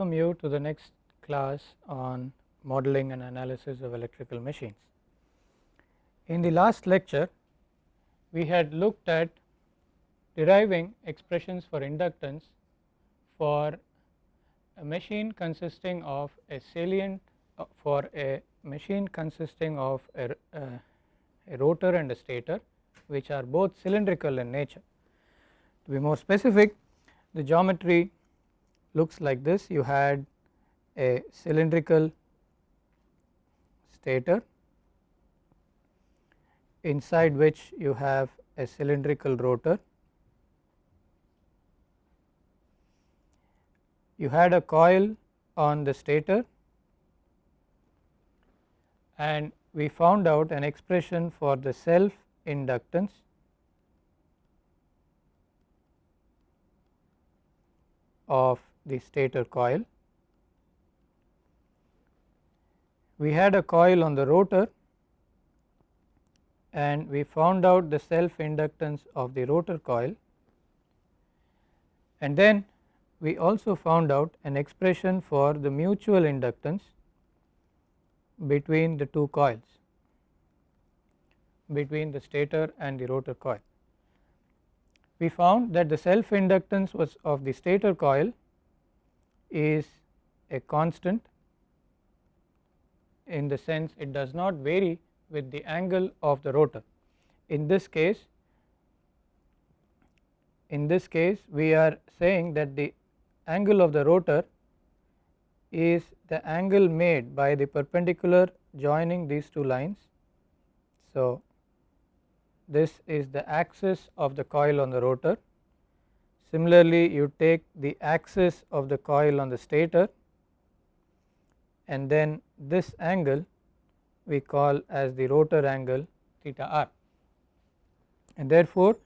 welcome you to the next class on modeling and analysis of electrical machines. In the last lecture we had looked at deriving expressions for inductance for a machine consisting of a salient uh, for a machine consisting of a, uh, a rotor and a stator which are both cylindrical in nature. To be more specific the geometry looks like this you had a cylindrical stator inside which you have a cylindrical rotor. You had a coil on the stator and we found out an expression for the self inductance of the stator coil. We had a coil on the rotor and we found out the self inductance of the rotor coil and then we also found out an expression for the mutual inductance between the two coils between the stator and the rotor coil. We found that the self inductance was of the stator coil is a constant in the sense it does not vary with the angle of the rotor. In this case in this case we are saying that the angle of the rotor is the angle made by the perpendicular joining these two lines. So, this is the axis of the coil on the rotor. Similarly, you take the axis of the coil on the stator and then this angle we call as the rotor angle theta r and therefore,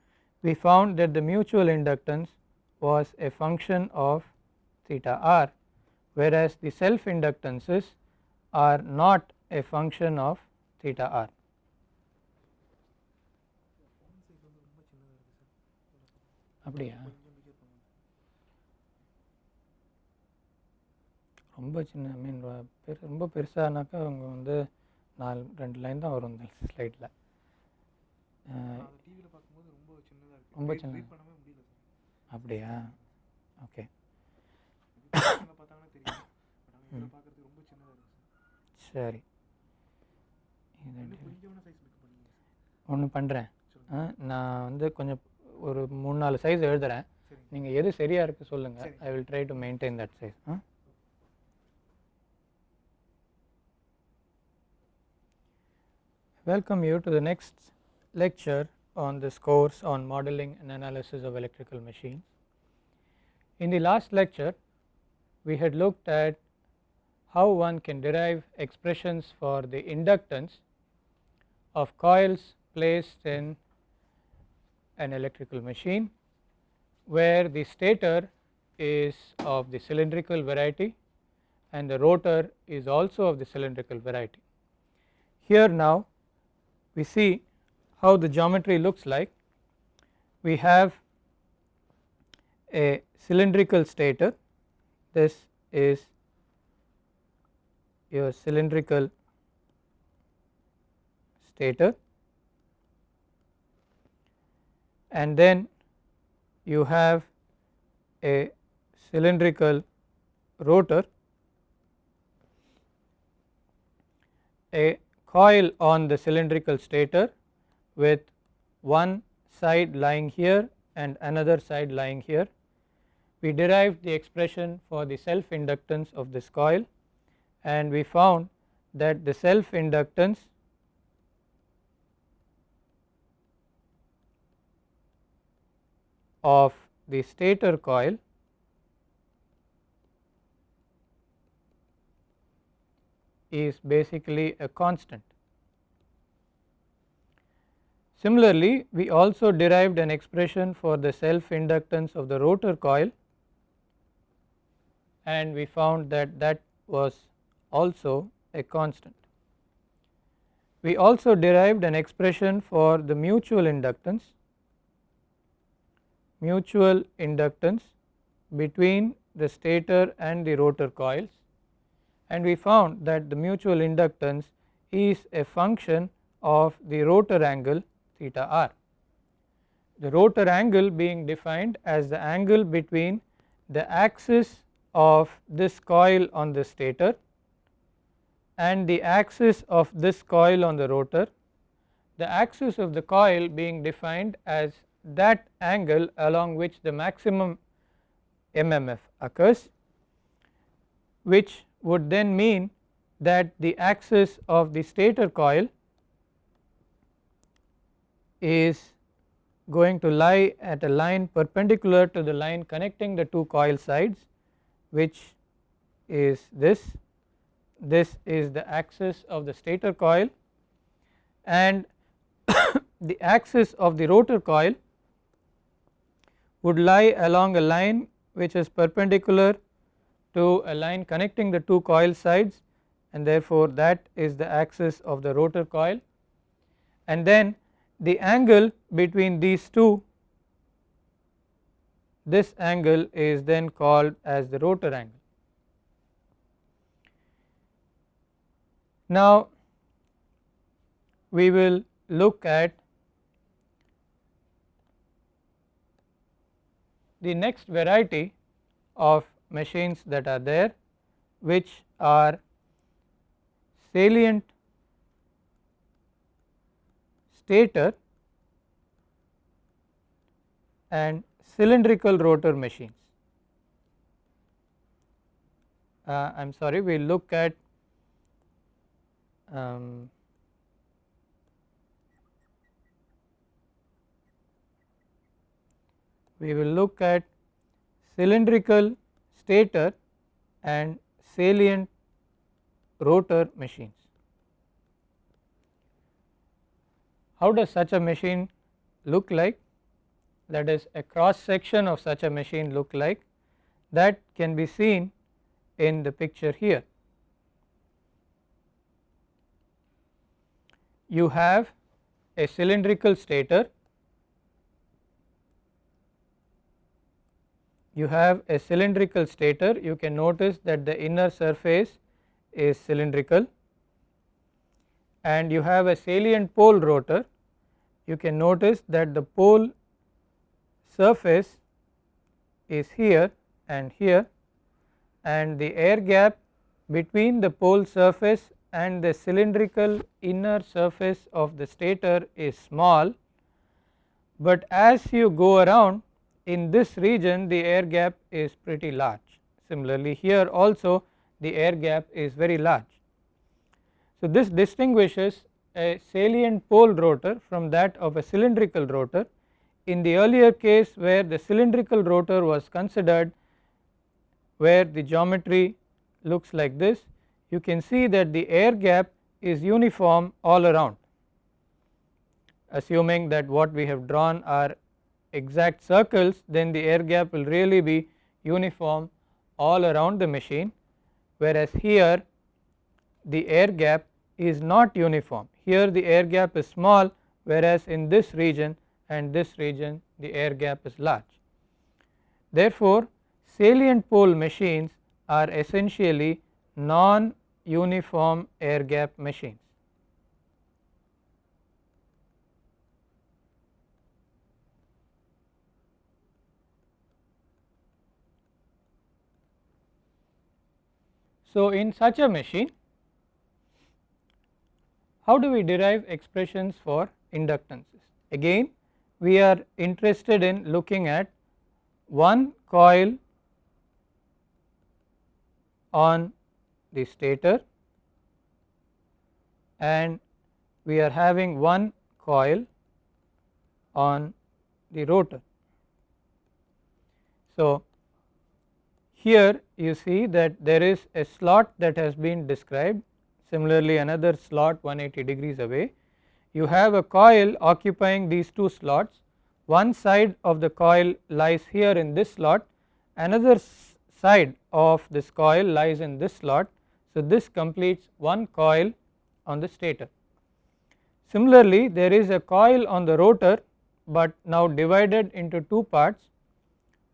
we found that the mutual inductance was a function of theta r whereas the self inductances are not a function of theta r. அப்படியா ரொம்ப சின்ன ஐ மீன் பெரு ரொம்ப பெருசானாக்கா அவங்க வந்து நாலு ரெண்டு line தான் வரும் இந்த ஸ்லைட்டில் ரொம்ப சின்ன. அப்படியா? ஓகே. சரி. ஒன்று பண்ணுறேன் நான் வந்து கொஞ்சம் ஒரு மூணு நாலு சைஸ் எழுதுகிறேன் நீங்கள் எது சரியாக இருக்குது சொல்லுங்கள் I will try to maintain that size ah Welcome you to the next lecture on this course on modeling and analysis of electrical machines. In the last lecture we had looked at how one can derive expressions for the inductance of coils placed in an electrical machine where the stator is of the cylindrical variety and the rotor is also of the cylindrical variety. Here now we see how the geometry looks like. We have a cylindrical stator, this is your cylindrical stator and then you have a cylindrical rotor, a coil on the cylindrical stator with one side lying here and another side lying here. We derived the expression for the self inductance of this coil and we found that the self inductance of the stator coil is basically a constant. Similarly, we also derived an expression for the self inductance of the rotor coil and we found that that was also a constant. We also derived an expression for the mutual inductance mutual inductance between the stator and the rotor coils and we found that the mutual inductance is a function of the rotor angle theta r. The rotor angle being defined as the angle between the axis of this coil on the stator and the axis of this coil on the rotor, the axis of the coil being defined as that angle along which the maximum MMF occurs which would then mean that the axis of the stator coil is going to lie at a line perpendicular to the line connecting the two coil sides which is this. This is the axis of the stator coil. And the axis of the rotor coil would lie along a line which is perpendicular to a line connecting the two coil sides and therefore that is the axis of the rotor coil and then the angle between these two this angle is then called as the rotor angle. Now we will look at the next variety of machines that are there which are salient stator and cylindrical rotor machines. Uh, I am sorry we will look at um, we will look at cylindrical stator and salient rotor machines. How does such a machine look like? That is a cross section of such a machine look like that can be seen in the picture here. you have a cylindrical stator, you have a cylindrical stator you can notice that the inner surface is cylindrical. And you have a salient pole rotor you can notice that the pole surface is here and here and the air gap between the pole surface and the cylindrical inner surface of the stator is small, but as you go around in this region the air gap is pretty large. Similarly, here also the air gap is very large. So, this distinguishes a salient pole rotor from that of a cylindrical rotor. In the earlier case where the cylindrical rotor was considered where the geometry looks like this you can see that the air gap is uniform all around assuming that what we have drawn are exact circles then the air gap will really be uniform all around the machine whereas here the air gap is not uniform here the air gap is small whereas in this region and this region the air gap is large. Therefore, salient pole machines are essentially non uniform air gap machines. So, in such a machine how do we derive expressions for inductances? Again we are interested in looking at one coil on the stator and we are having one coil on the rotor. So, here you see that there is a slot that has been described similarly another slot 180 degrees away. You have a coil occupying these two slots one side of the coil lies here in this slot another side of this coil lies in this slot so, this completes one coil on the stator. Similarly, there is a coil on the rotor, but now divided into two parts.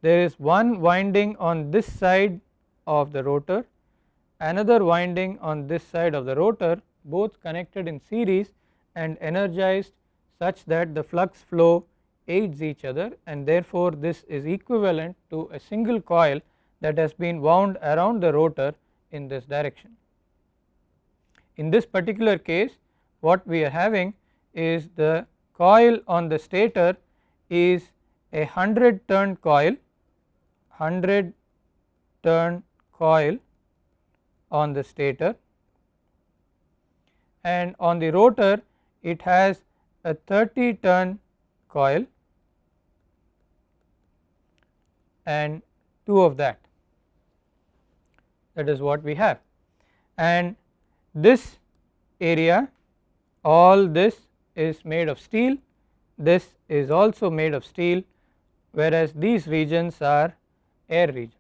There is one winding on this side of the rotor another winding on this side of the rotor both connected in series and energized such that the flux flow aids each other and therefore this is equivalent to a single coil that has been wound around the rotor in this direction. In this particular case what we are having is the coil on the stator is a 100 turn coil 100 turn coil on the stator. And on the rotor it has a 30 turn coil and 2 of that. That is what we have. And this area all this is made of steel. This is also made of steel whereas these regions are air regions.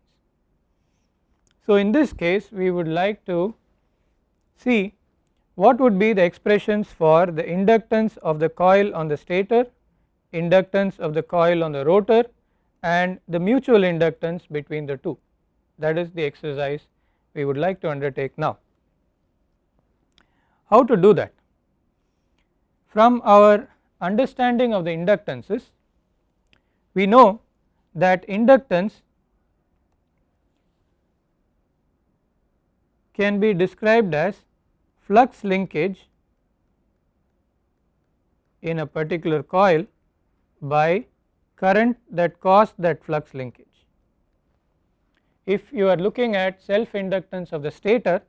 So, in this case we would like to see what would be the expressions for the inductance of the coil on the stator, inductance of the coil on the rotor and the mutual inductance between the two that is the exercise we would like to undertake now. How to do that? From our understanding of the inductances we know that inductance can be described as flux linkage in a particular coil by current that caused that flux linkage. If you are looking at self inductance of the stator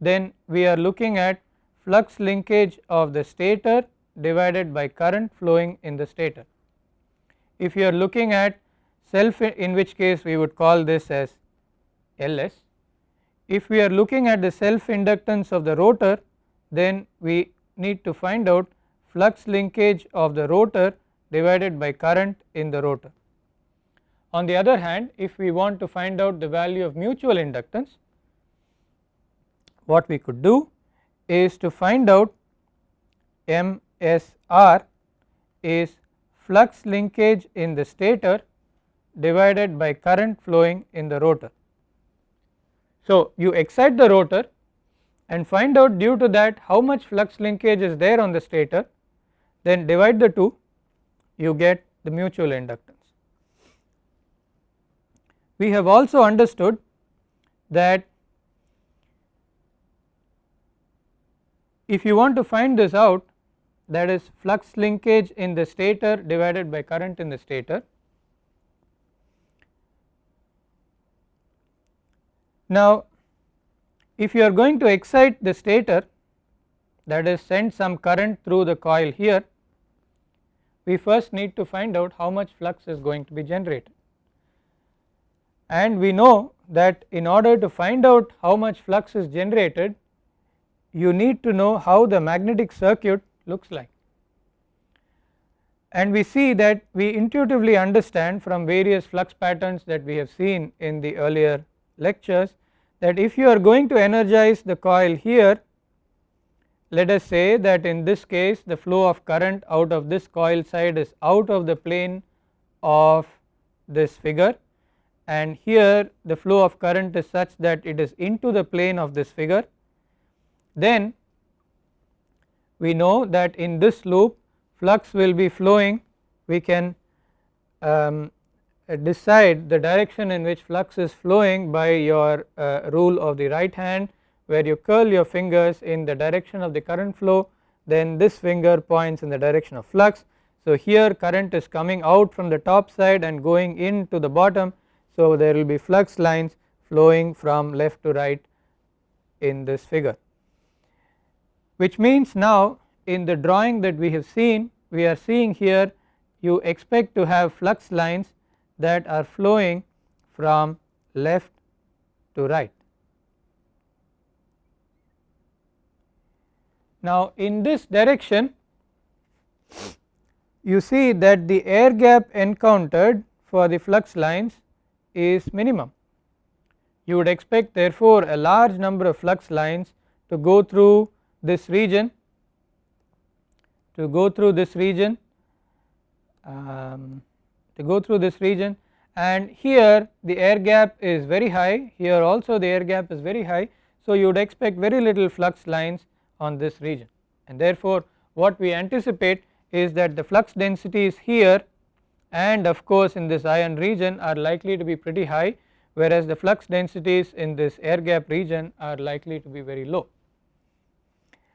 then we are looking at flux linkage of the stator divided by current flowing in the stator. If you are looking at self in which case we would call this as Ls. If we are looking at the self inductance of the rotor then we need to find out flux linkage of the rotor divided by current in the rotor. On the other hand if we want to find out the value of mutual inductance what we could do is to find out MSR is flux linkage in the stator divided by current flowing in the rotor. So, you excite the rotor and find out due to that how much flux linkage is there on the stator then divide the two you get the mutual inductance. We have also understood that if you want to find this out that is flux linkage in the stator divided by current in the stator. Now, if you are going to excite the stator that is send some current through the coil here, we first need to find out how much flux is going to be generated. And we know that in order to find out how much flux is generated, you need to know how the magnetic circuit looks like. And we see that we intuitively understand from various flux patterns that we have seen in the earlier lectures that if you are going to energize the coil here let us say that in this case the flow of current out of this coil side is out of the plane of this figure. And here the flow of current is such that it is into the plane of this figure. Then we know that in this loop flux will be flowing. We can um, decide the direction in which flux is flowing by your uh, rule of the right hand where you curl your fingers in the direction of the current flow then this finger points in the direction of flux. So, here current is coming out from the top side and going into the bottom. So, there will be flux lines flowing from left to right in this figure which means now in the drawing that we have seen we are seeing here you expect to have flux lines that are flowing from left to right. Now in this direction you see that the air gap encountered for the flux lines is minimum. You would expect therefore a large number of flux lines to go through this region to go through this region um, to go through this region and here the air gap is very high here also the air gap is very high. So, you would expect very little flux lines on this region and therefore, what we anticipate is that the flux densities here and of course, in this iron region are likely to be pretty high whereas the flux densities in this air gap region are likely to be very low.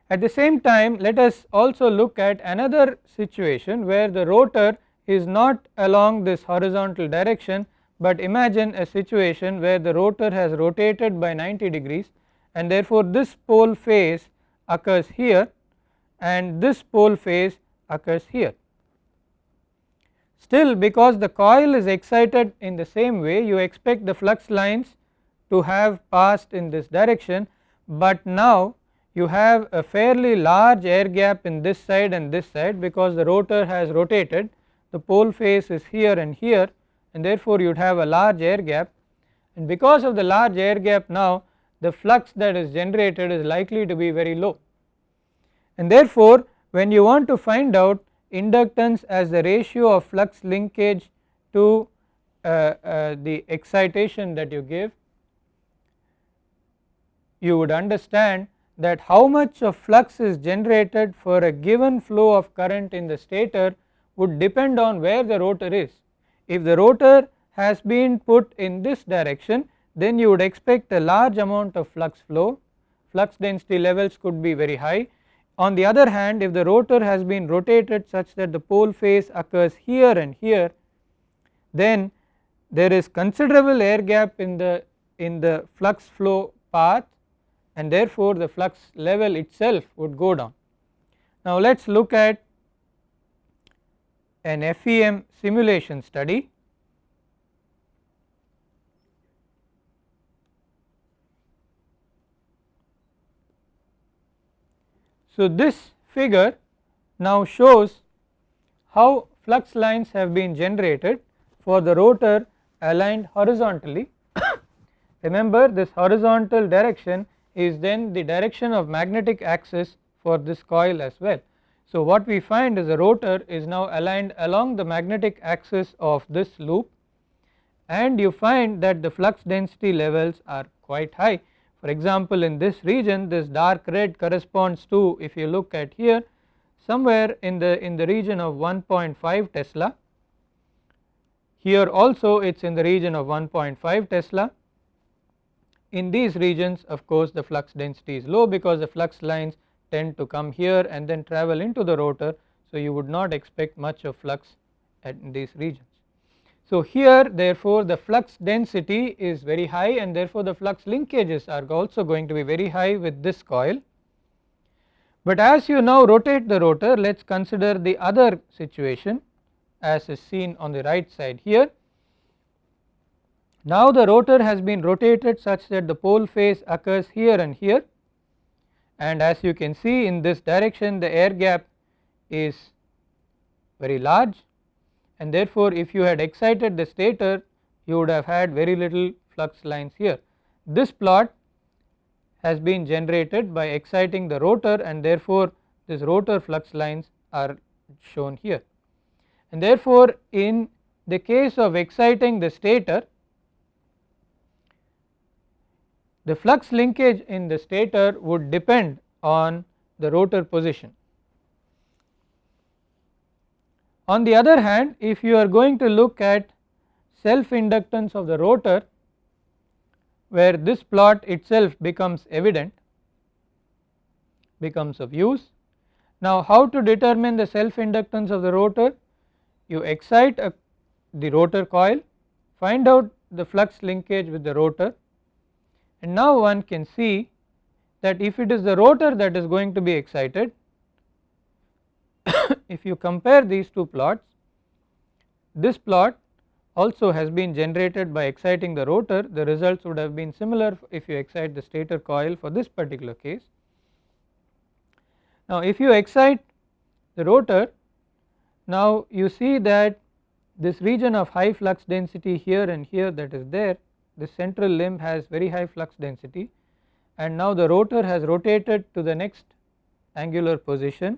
At the same time let us also look at another situation where the rotor is not along this horizontal direction, but imagine a situation where the rotor has rotated by 90 degrees and therefore this pole face occurs here and this pole face occurs here. Still because the coil is excited in the same way you expect the flux lines to have passed in this direction, but now you have a fairly large air gap in this side and this side because the rotor has rotated the pole face is here and here and therefore you would have a large air gap. And because of the large air gap now the flux that is generated is likely to be very low. And therefore when you want to find out inductance as the ratio of flux linkage to uh, uh, the excitation that you give you would understand that how much of flux is generated for a given flow of current in the stator would depend on where the rotor is. If the rotor has been put in this direction then you would expect a large amount of flux flow, flux density levels could be very high. On the other hand if the rotor has been rotated such that the pole face occurs here and here then there is considerable air gap in the in the flux flow path and therefore the flux level itself would go down. Now let us look at an FEM simulation study. So this figure now shows how flux lines have been generated for the rotor aligned horizontally. Remember this horizontal direction is then the direction of magnetic axis for this coil as well. So what we find is the rotor is now aligned along the magnetic axis of this loop and you find that the flux density levels are quite high. For example in this region this dark red corresponds to if you look at here somewhere in the in the region of 1.5 Tesla. Here also it is in the region of 1.5 Tesla in these regions of course the flux density is low because the flux lines tend to come here and then travel into the rotor. So you would not expect much of flux at these regions. So here therefore the flux density is very high and therefore the flux linkages are also going to be very high with this coil. But as you now rotate the rotor let us consider the other situation as is seen on the right side here now the rotor has been rotated such that the pole face occurs here and here and as you can see in this direction the air gap is very large and therefore if you had excited the stator you would have had very little flux lines here. This plot has been generated by exciting the rotor and therefore this rotor flux lines are shown here and therefore in the case of exciting the stator the flux linkage in the stator would depend on the rotor position. On the other hand if you are going to look at self inductance of the rotor where this plot itself becomes evident becomes of use. Now how to determine the self inductance of the rotor? You excite a, the rotor coil find out the flux linkage with the rotor and now one can see that if it is the rotor that is going to be excited if you compare these two plots this plot also has been generated by exciting the rotor the results would have been similar if you excite the stator coil for this particular case. Now if you excite the rotor now you see that this region of high flux density here and here that is there this central limb has very high flux density and now the rotor has rotated to the next angular position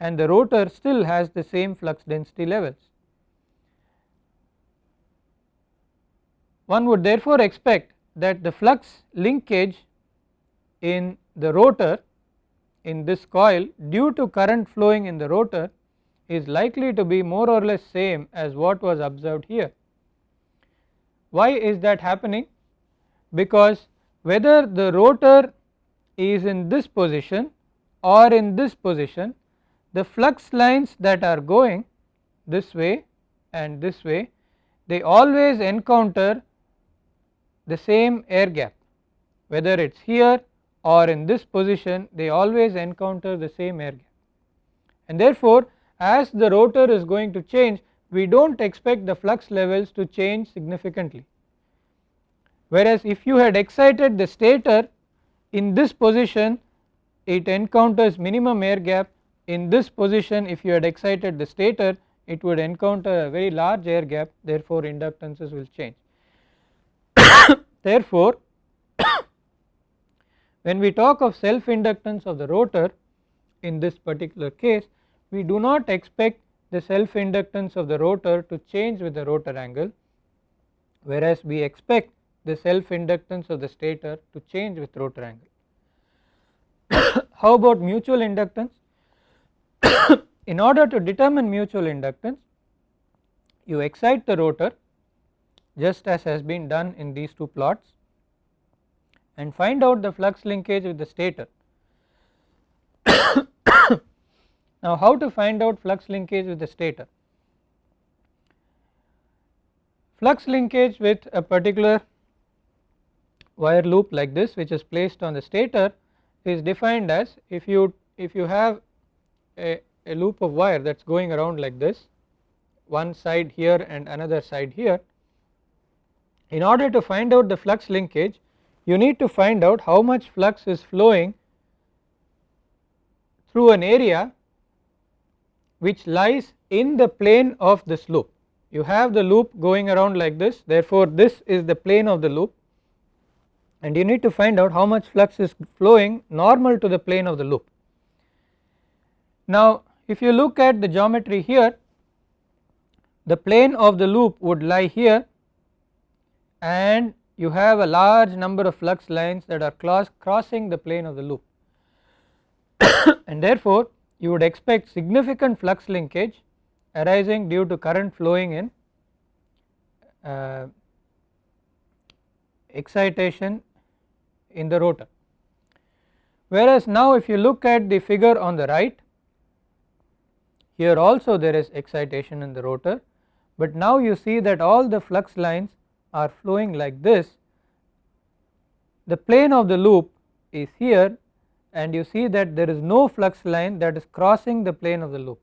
and the rotor still has the same flux density levels. one would therefore expect that the flux linkage in the rotor in this coil due to current flowing in the rotor is likely to be more or less same as what was observed here. Why is that happening? Because whether the rotor is in this position or in this position the flux lines that are going this way and this way they always encounter the same air gap whether it is here or in this position they always encounter the same air gap and therefore as the rotor is going to change we do not expect the flux levels to change significantly. Whereas if you had excited the stator in this position it encounters minimum air gap in this position if you had excited the stator it would encounter a very large air gap therefore inductances will change. therefore when we talk of self inductance of the rotor in this particular case we do not expect the self inductance of the rotor to change with the rotor angle whereas we expect the self inductance of the stator to change with rotor angle. How about mutual inductance? In order to determine mutual inductance you excite the rotor just as has been done in these two plots and find out the flux linkage with the stator. now how to find out flux linkage with the stator? Flux linkage with a particular wire loop like this which is placed on the stator is defined as if you if you have a, a loop of wire that is going around like this one side here and another side here in order to find out the flux linkage you need to find out how much flux is flowing through an area which lies in the plane of this loop. You have the loop going around like this therefore this is the plane of the loop and you need to find out how much flux is flowing normal to the plane of the loop. Now if you look at the geometry here the plane of the loop would lie here and you have a large number of flux lines that are cross crossing the plane of the loop and therefore you would expect significant flux linkage arising due to current flowing in uh, excitation in the rotor. Whereas now if you look at the figure on the right here also there is excitation in the rotor but now you see that all the flux lines are flowing like this the plane of the loop is here and you see that there is no flux line that is crossing the plane of the loop.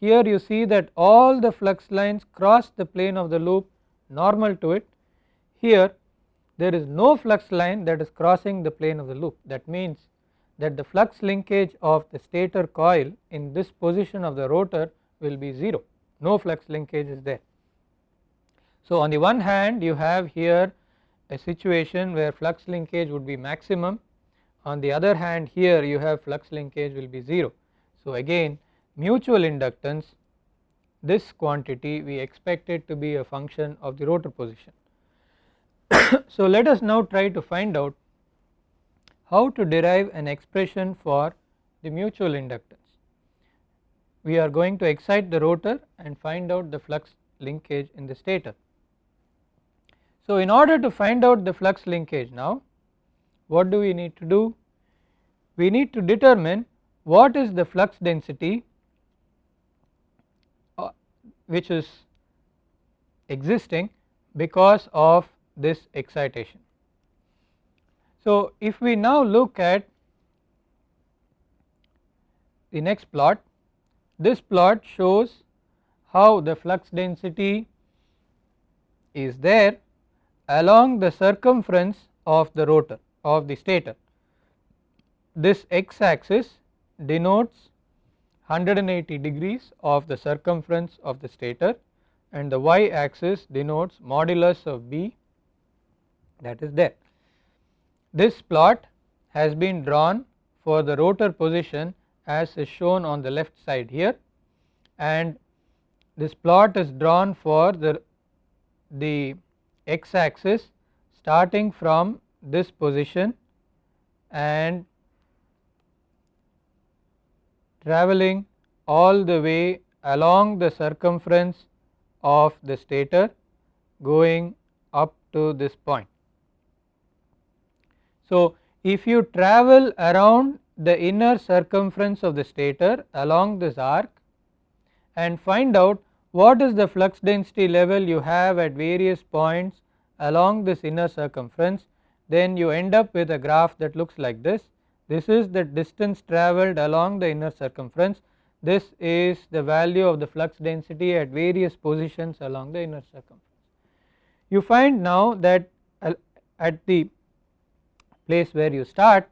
Here you see that all the flux lines cross the plane of the loop normal to it. Here there is no flux line that is crossing the plane of the loop that means that the flux linkage of the stator coil in this position of the rotor will be 0 no flux linkage is there. So on the one hand you have here a situation where flux linkage would be maximum on the other hand here you have flux linkage will be 0. So again mutual inductance this quantity we expect it to be a function of the rotor position. so let us now try to find out how to derive an expression for the mutual inductance. We are going to excite the rotor and find out the flux linkage in the stator. So in order to find out the flux linkage now what do we need to do? We need to determine what is the flux density uh, which is existing because of this excitation. So if we now look at the next plot this plot shows how the flux density is there along the circumference of the rotor of the stator. This x axis denotes 180 degrees of the circumference of the stator and the y axis denotes modulus of B that is there. This plot has been drawn for the rotor position as is shown on the left side here and this plot is drawn for the, the x axis starting from this position and travelling all the way along the circumference of the stator going up to this point. So, if you travel around the inner circumference of the stator along this arc and find out what is the flux density level you have at various points along this inner circumference then you end up with a graph that looks like this. This is the distance travelled along the inner circumference. This is the value of the flux density at various positions along the inner circumference. You find now that uh, at the place where you start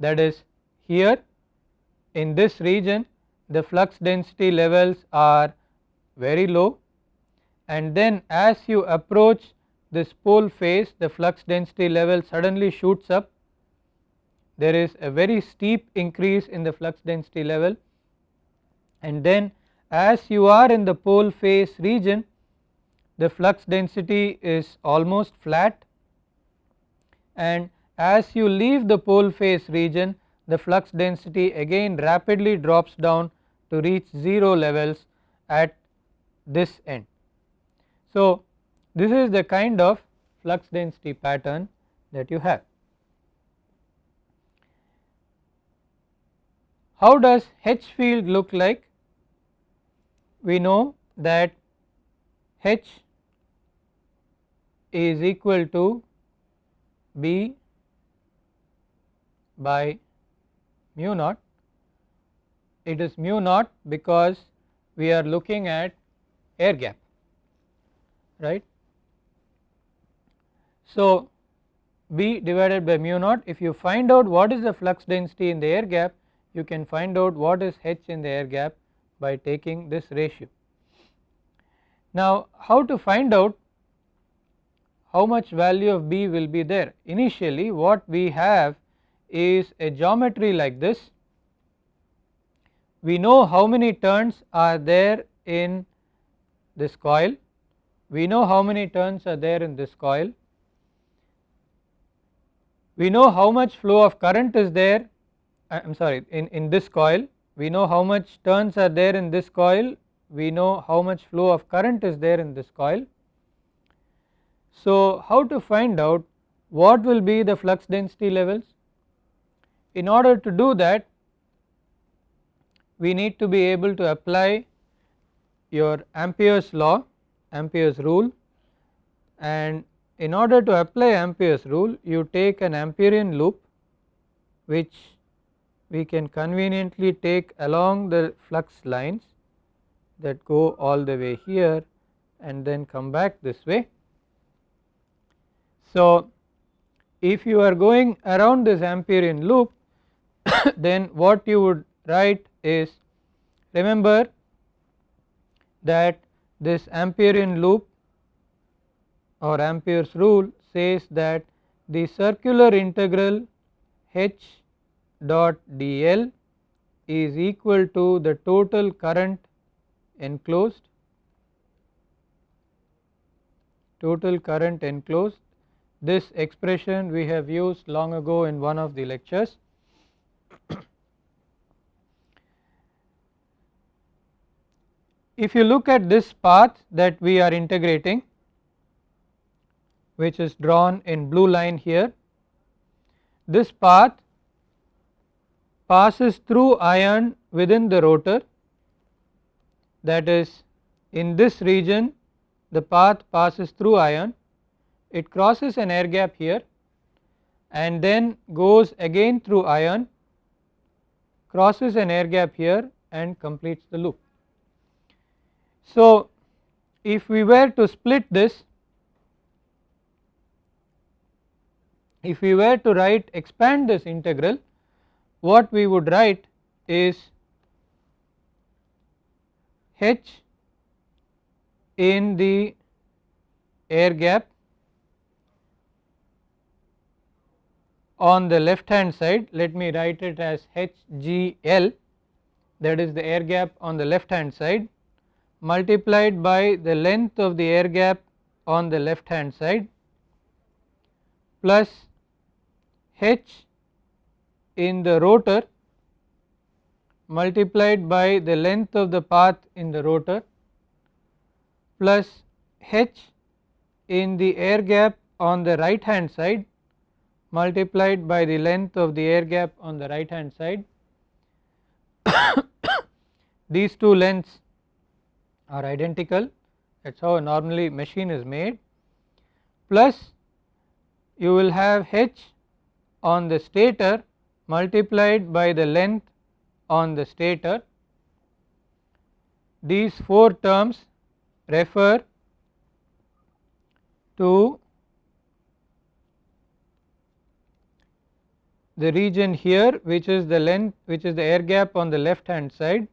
that is here in this region the flux density levels are very low. And then as you approach this pole face the flux density level suddenly shoots up there is a very steep increase in the flux density level and then as you are in the pole face region the flux density is almost flat and as you leave the pole face region the flux density again rapidly drops down to reach 0 levels at this end. So, this is the kind of flux density pattern that you have. How does H field look like? We know that H is equal to B by mu naught. It is mu naught because we are looking at air gap right. So, B divided by mu naught if you find out what is the flux density in the air gap you can find out what is H in the air gap by taking this ratio. Now how to find out how much value of B will be there? Initially what we have is a geometry like this. We know how many turns are there in this coil, we know how many turns are there in this coil, we know how much flow of current is there I am sorry in, in this coil, we know how much turns are there in this coil, we know how much flow of current is there in this coil. So, how to find out what will be the flux density levels? In order to do that we need to be able to apply your Ampere's law, Ampere's rule and in order to apply Ampere's rule you take an Amperian loop which we can conveniently take along the flux lines that go all the way here and then come back this way. So, if you are going around this Amperian loop then what you would write is remember that this Amperian loop or Ampere's rule says that the circular integral H dot dl is equal to the total current enclosed total current enclosed. This expression we have used long ago in one of the lectures. If you look at this path that we are integrating which is drawn in blue line here, this path passes through iron within the rotor that is in this region the path passes through iron, it crosses an air gap here and then goes again through iron, crosses an air gap here and completes the loop. So, if we were to split this, if we were to write expand this integral, what we would write is h in the air gap on the left hand side. Let me write it as HGL that is the air gap on the left hand side multiplied by the length of the air gap on the left hand side plus h in the rotor multiplied by the length of the path in the rotor plus h in the air gap on the right hand side multiplied by the length of the air gap on the right hand side. These two lengths are identical that is how normally machine is made plus you will have h on the stator multiplied by the length on the stator. These 4 terms refer to the region here which is the length which is the air gap on the left hand side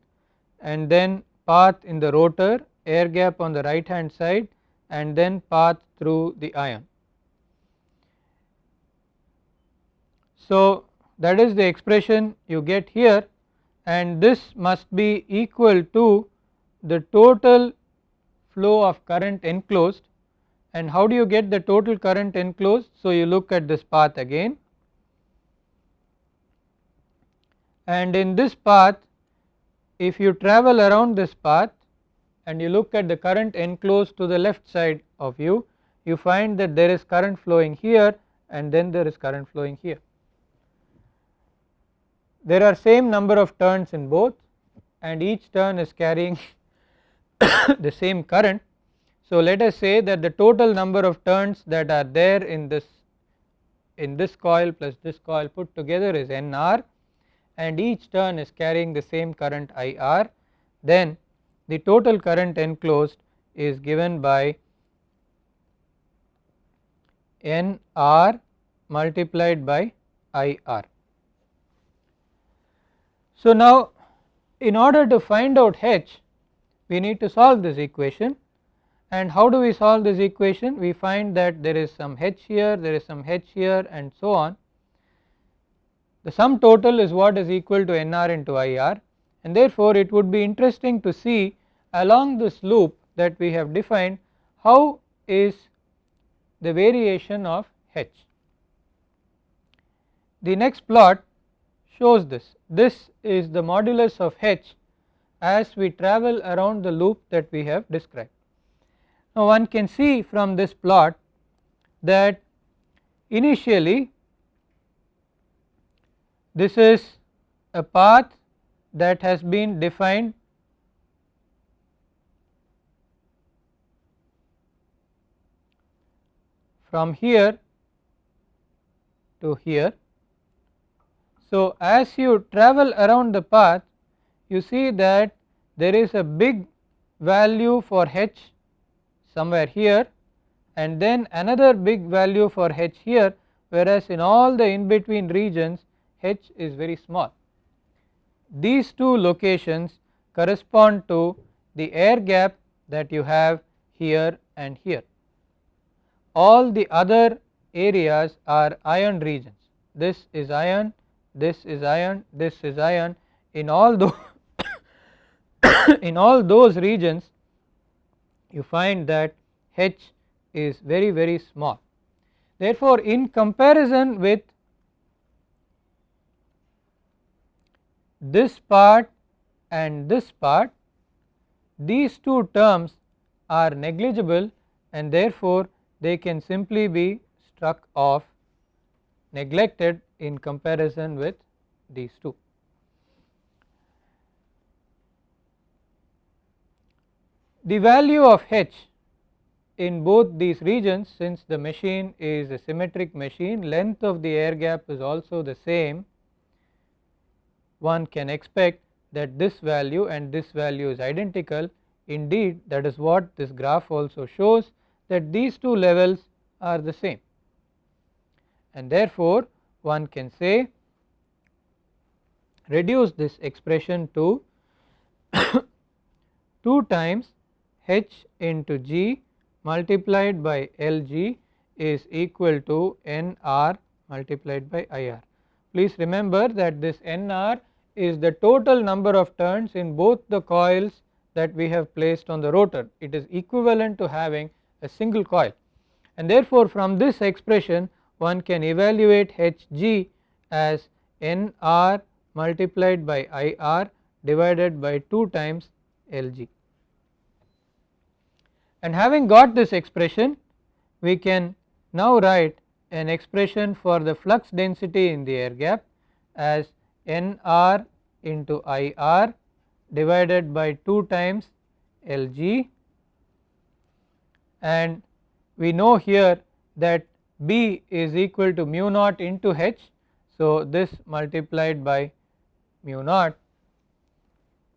and then path in the rotor air gap on the right hand side and then path through the iron. So, that is the expression you get here and this must be equal to the total flow of current enclosed and how do you get the total current enclosed. So, you look at this path again and in this path if you travel around this path and you look at the current enclosed to the left side of you, you find that there is current flowing here and then there is current flowing here. There are same number of turns in both and each turn is carrying the same current. So, let us say that the total number of turns that are there in this in this coil plus this coil put together is NR and each turn is carrying the same current IR then the total current enclosed is given by NR multiplied by IR. So, now in order to find out H we need to solve this equation. And how do we solve this equation? We find that there is some H here there is some H here and so on. The sum total is what is equal to NR into IR and therefore it would be interesting to see along this loop that we have defined how is the variation of H. The next plot shows this, this is the modulus of H as we travel around the loop that we have described. Now one can see from this plot that initially this is a path that has been defined from here to here. So, as you travel around the path you see that there is a big value for h somewhere here and then another big value for h here whereas in all the in between regions h is very small. These two locations correspond to the air gap that you have here and here. All the other areas are iron regions. This is iron, this is iron, this is iron. In all those in all those regions you find that H is very very small. Therefore, in comparison with this part and this part these two terms are negligible and therefore, they can simply be struck off neglected in comparison with these two. The value of H in both these regions since the machine is a symmetric machine length of the air gap is also the same. One can expect that this value and this value is identical. Indeed that is what this graph also shows that these two levels are the same. And therefore one can say reduce this expression to 2 times h into g multiplied by Lg is equal to Nr multiplied by Ir. Please remember that this Nr is the total number of turns in both the coils that we have placed on the rotor it is equivalent to having a single coil and therefore from this expression one can evaluate Hg as Nr multiplied by Ir divided by 2 times Lg. And having got this expression we can now write an expression for the flux density in the air gap as Nr into Ir divided by 2 times Lg and we know here that B is equal to mu naught into H. So, this multiplied by mu naught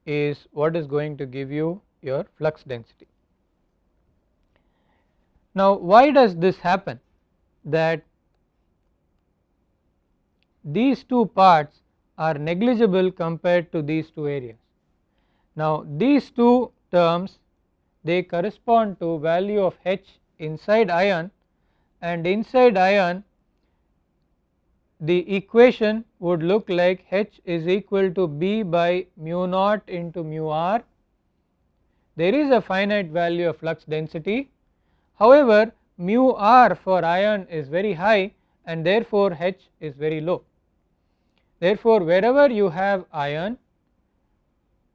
is what is going to give you your flux density. Now, why does this happen that these two parts are negligible compared to these two areas. Now, these two terms they correspond to value of H inside iron and inside iron the equation would look like H is equal to B by mu naught into mu r. There is a finite value of flux density however mu r for iron is very high and therefore H is very low. Therefore, wherever you have iron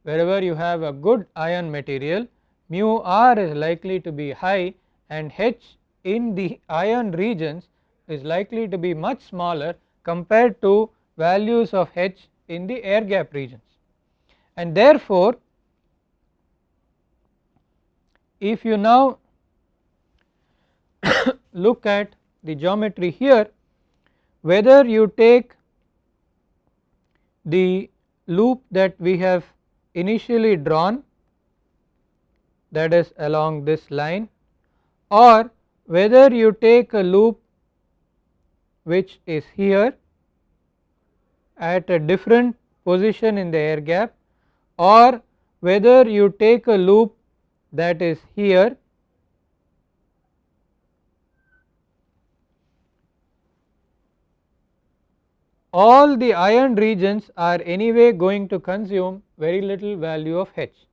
wherever you have a good iron material mu r is likely to be high and H in the iron regions is likely to be much smaller compared to values of H in the air gap regions. And therefore, if you now look at the geometry here whether you take the loop that we have initially drawn that is along this line or whether you take a loop which is here at a different position in the air gap or whether you take a loop that is here all the iron regions are anyway going to consume very little value of H.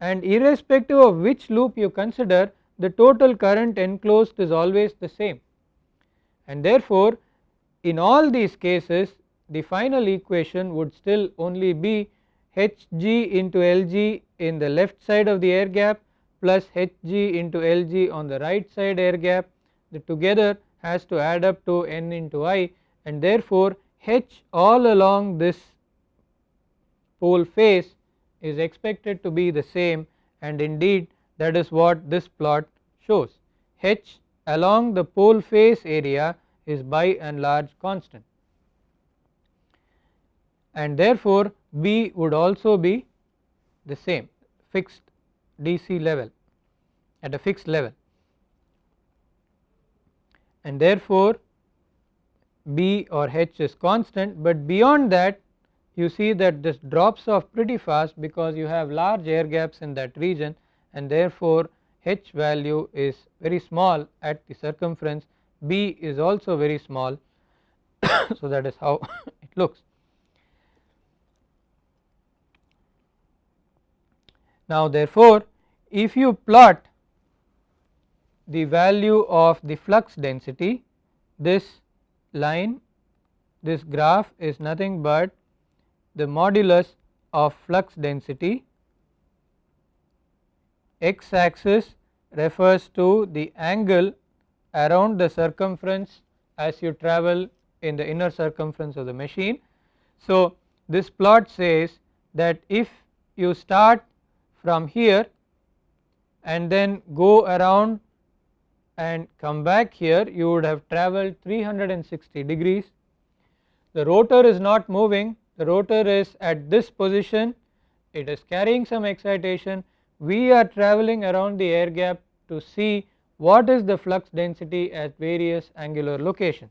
And irrespective of which loop you consider the total current enclosed is always the same. And therefore in all these cases the final equation would still only be Hg into Lg in the left side of the air gap plus Hg into Lg on the right side air gap. The together has to add up to n into i and therefore H all along this pole face is expected to be the same and indeed that is what this plot shows. H along the pole face area is by and large constant and therefore B would also be the same fixed DC level at a fixed level and therefore B or H is constant, but beyond that you see that this drops off pretty fast because you have large air gaps in that region and therefore H value is very small at the circumference B is also very small so that is how it looks. Now therefore if you plot the value of the flux density this line this graph is nothing but the modulus of flux density x axis refers to the angle around the circumference as you travel in the inner circumference of the machine. So, this plot says that if you start from here and then go around and come back here you would have travelled 360 degrees. The rotor is not moving the rotor is at this position it is carrying some excitation we are travelling around the air gap to see what is the flux density at various angular locations.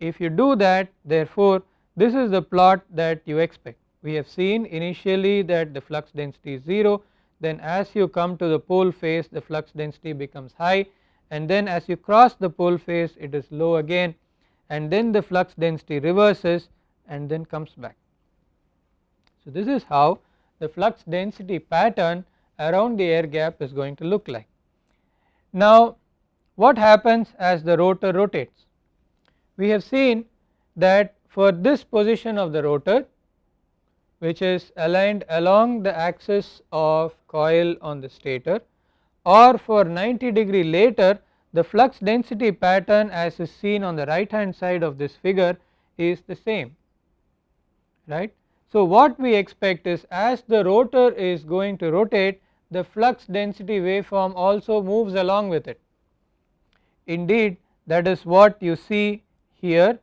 If you do that therefore this is the plot that you expect we have seen initially that the flux density is 0 then as you come to the pole face the flux density becomes high and then as you cross the pole face it is low again and then the flux density reverses and then comes back. So, this is how the flux density pattern around the air gap is going to look like. Now, what happens as the rotor rotates? we have seen that for this position of the rotor which is aligned along the axis of coil on the stator or for 90 degree later the flux density pattern as is seen on the right hand side of this figure is the same right. So, what we expect is as the rotor is going to rotate the flux density waveform also moves along with it. Indeed that is what you see here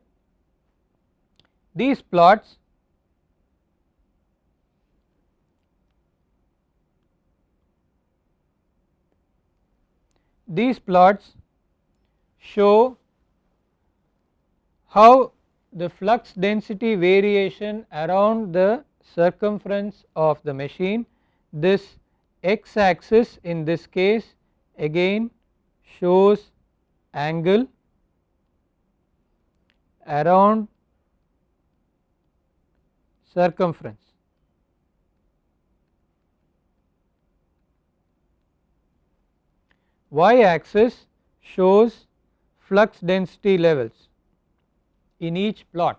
these plots these plots show how the flux density variation around the circumference of the machine this x axis in this case again shows angle around circumference. Y axis shows flux density levels in each plot.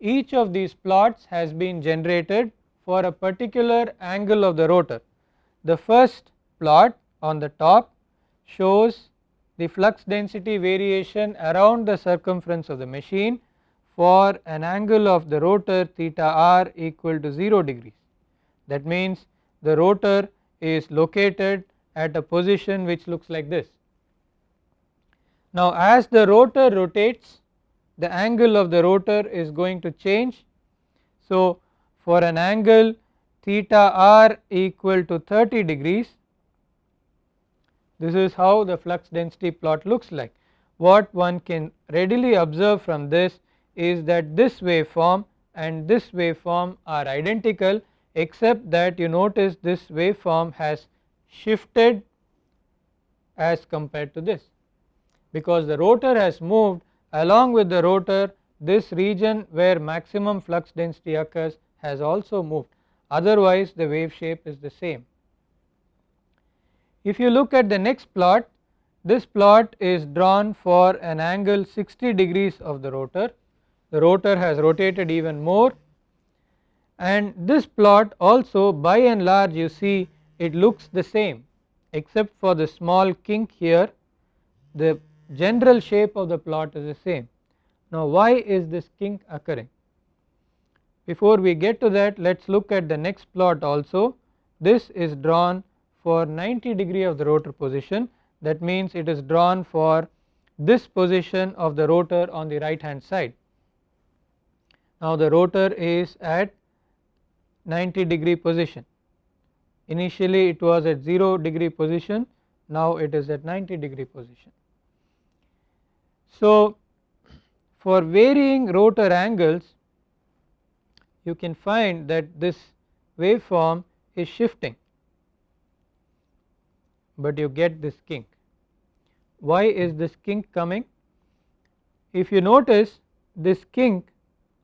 Each of these plots has been generated for a particular angle of the rotor. The first plot on the top shows the flux density variation around the circumference of the machine for an angle of the rotor theta r equal to 0 degrees. That means the rotor is located at a position which looks like this. Now as the rotor rotates the angle of the rotor is going to change. So for an angle theta r equal to 30 degrees this is how the flux density plot looks like. What one can readily observe from this is that this waveform and this waveform are identical except that you notice this waveform has shifted as compared to this because the rotor has moved along with the rotor this region where maximum flux density occurs has also moved otherwise the wave shape is the same. If you look at the next plot this plot is drawn for an angle 60 degrees of the rotor the rotor has rotated even more and this plot also by and large you see it looks the same except for the small kink here the general shape of the plot is the same. Now why is this kink occurring? Before we get to that let us look at the next plot also this is drawn for 90 degree of the rotor position that means it is drawn for this position of the rotor on the right hand side. Now the rotor is at 90 degree position initially it was at 0 degree position now it is at 90 degree position. So for varying rotor angles you can find that this waveform is shifting but you get this kink. Why is this kink coming? If you notice this kink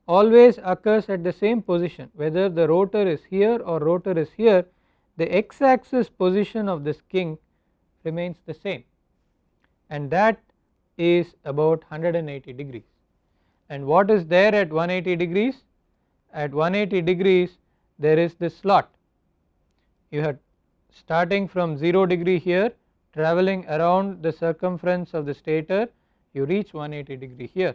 always occurs at the same position whether the rotor is here or rotor is here the x axis position of this kink remains the same and that is about 180 degrees and what is there at 180 degrees at 180 degrees there is this slot. You have starting from 0 degree here travelling around the circumference of the stator you reach 180 degree here.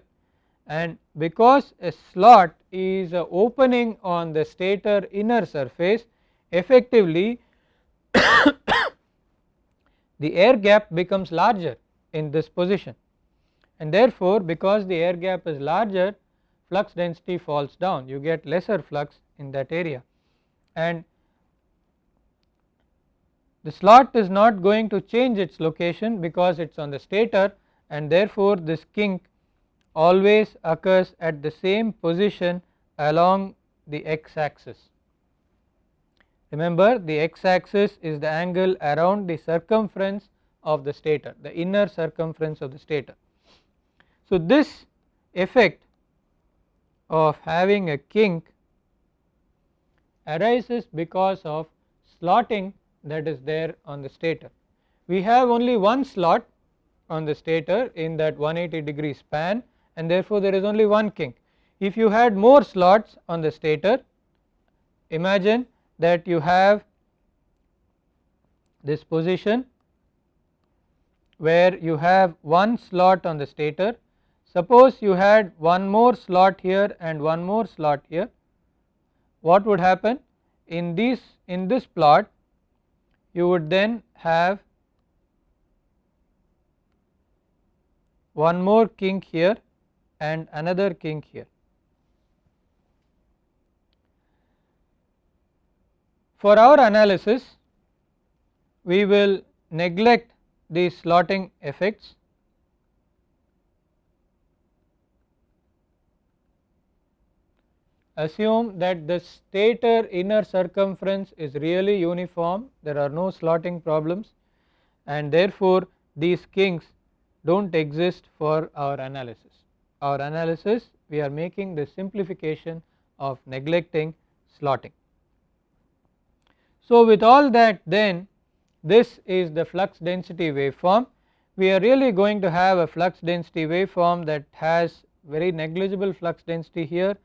And because a slot is a opening on the stator inner surface effectively the air gap becomes larger in this position. And therefore because the air gap is larger flux density falls down you get lesser flux in that area and the slot is not going to change its location because it is on the stator and therefore this kink always occurs at the same position along the x axis. Remember the x axis is the angle around the circumference of the stator the inner circumference of the stator. So this effect of having a kink arises because of slotting that is there on the stator. We have only one slot on the stator in that 180 degree span and therefore, there is only one kink. If you had more slots on the stator imagine that you have this position where you have one slot on the stator. Suppose you had one more slot here and one more slot here. What would happen? In this in this plot you would then have one more kink here and another kink here. For our analysis we will neglect these slotting effects assume that the stator inner circumference is really uniform there are no slotting problems and therefore these kinks do not exist for our analysis. Our analysis we are making the simplification of neglecting slotting. So with all that then this is the flux density waveform we are really going to have a flux density waveform that has very negligible flux density here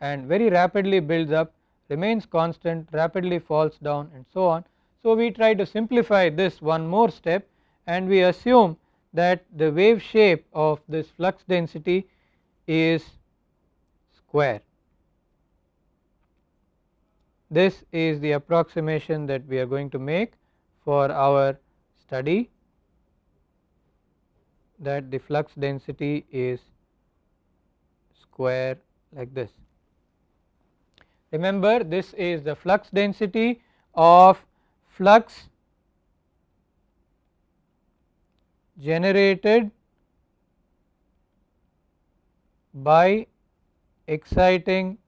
and very rapidly builds up remains constant rapidly falls down and so on. So we try to simplify this one more step and we assume that the wave shape of this flux density is square. This is the approximation that we are going to make for our study that the flux density is square like this. Remember this is the flux density of flux generated by exciting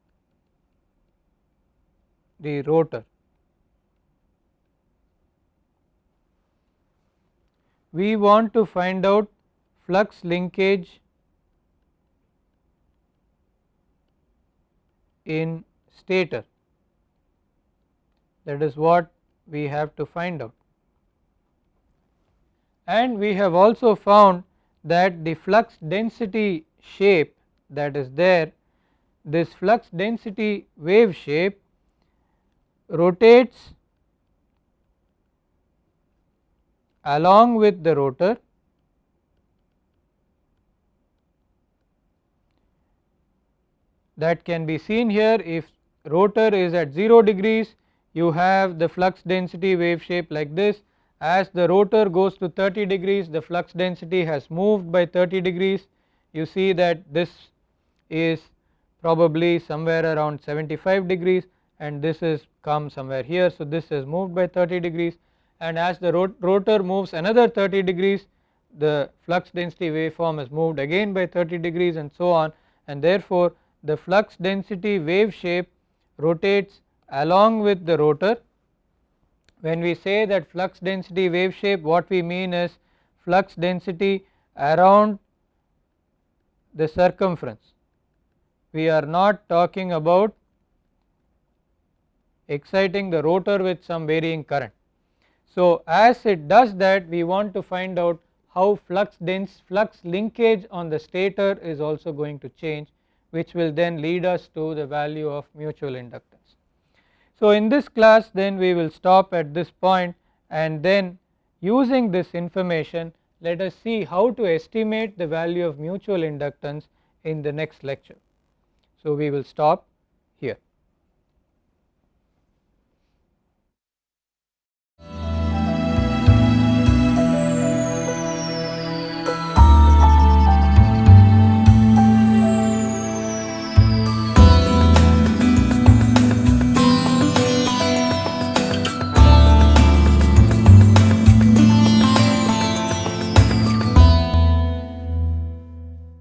the rotor. We want to find out flux linkage in stator that is what we have to find out. And we have also found that the flux density shape that is there this flux density wave shape rotates along with the rotor that can be seen here if rotor is at 0 degrees you have the flux density wave shape like this. As the rotor goes to 30 degrees the flux density has moved by 30 degrees. You see that this is probably somewhere around 75 degrees and this is come somewhere here. So, this is moved by 30 degrees and as the rotor moves another 30 degrees the flux density waveform is moved again by 30 degrees and so on. And therefore, the flux density wave shape rotates along with the rotor. When we say that flux density wave shape what we mean is flux density around the circumference. We are not talking about exciting the rotor with some varying current. So as it does that we want to find out how flux dense flux linkage on the stator is also going to change which will then lead us to the value of mutual inductance. So in this class then we will stop at this point and then using this information let us see how to estimate the value of mutual inductance in the next lecture. So we will stop here.